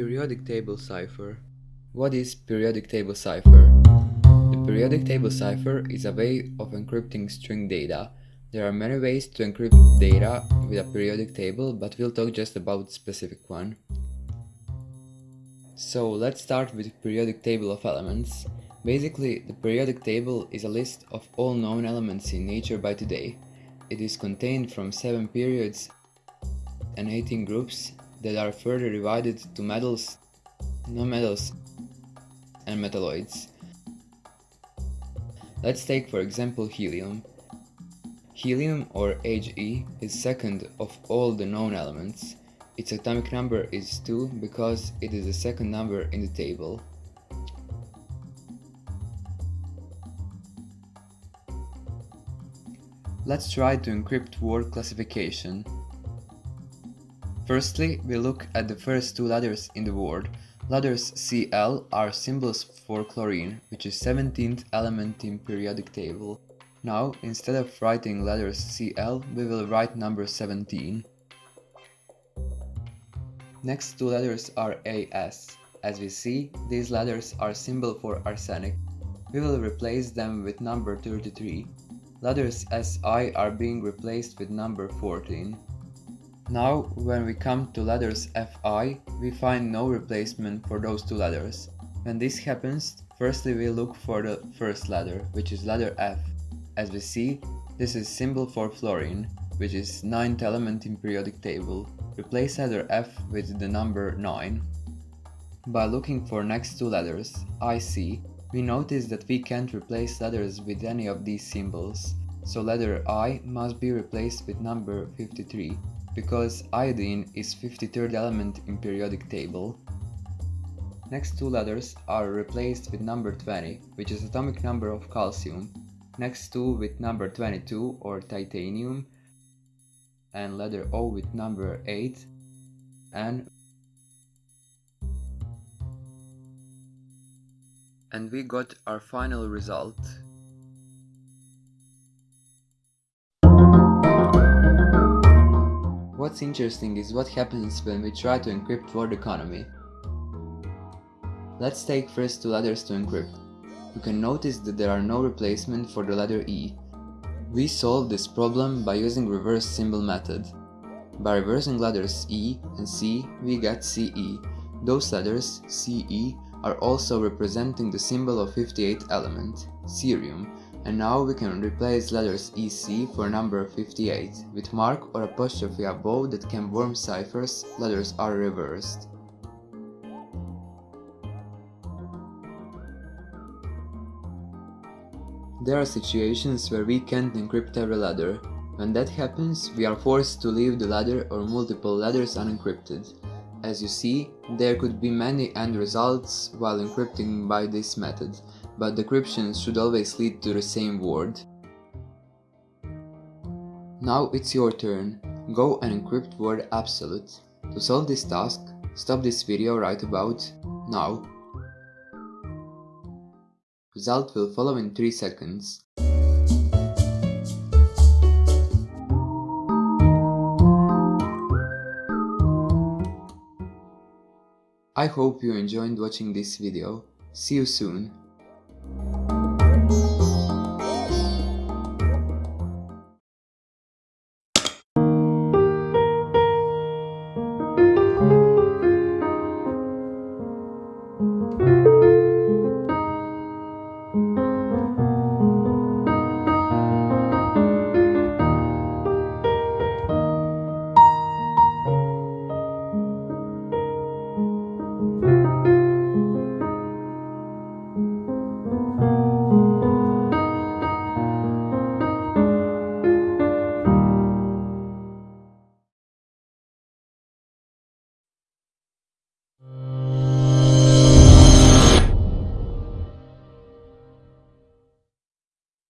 Periodic table cipher. What is periodic table cipher? The periodic table cipher is a way of encrypting string data. There are many ways to encrypt data with a periodic table, but we'll talk just about specific one. So let's start with periodic table of elements. Basically, the periodic table is a list of all known elements in nature by today. It is contained from 7 periods and 18 groups that are further divided to metals, nonmetals and metalloids. Let's take for example helium. Helium or He is second of all the known elements. Its atomic number is 2 because it is the second number in the table. Let's try to encrypt word classification. Firstly, we look at the first two letters in the word. Letters Cl are symbols for chlorine, which is 17th element in periodic table. Now, instead of writing letters Cl, we will write number 17. Next two letters are As. As we see, these letters are symbol for arsenic. We will replace them with number 33. Letters Si are being replaced with number 14. Now, when we come to letters Fi, we find no replacement for those two letters. When this happens, firstly we look for the first letter, which is letter F. As we see, this is symbol for fluorine, which is 9th element in periodic table. Replace letter F with the number 9. By looking for next two letters, IC, we notice that we can't replace letters with any of these symbols, so letter I must be replaced with number 53 because iodine is 53rd element in periodic table. Next two letters are replaced with number 20, which is atomic number of calcium, next two with number 22 or titanium, and letter O with number 8, and and we got our final result What's interesting is what happens when we try to encrypt word economy. Let's take first two letters to encrypt. You can notice that there are no replacement for the letter E. We solve this problem by using reverse symbol method. By reversing letters E and C, we get CE. Those letters, CE, are also representing the symbol of 58th element, cerium, and now we can replace letters EC for number 58. With mark or apostrophe above that can worm ciphers, letters are reversed. There are situations where we can't encrypt every letter. When that happens, we are forced to leave the letter or multiple letters unencrypted. As you see, there could be many end results while encrypting by this method, but decryption should always lead to the same word. Now it's your turn. Go and encrypt word absolute. To solve this task, stop this video right about now. Result will follow in 3 seconds. I hope you enjoyed watching this video. See you soon.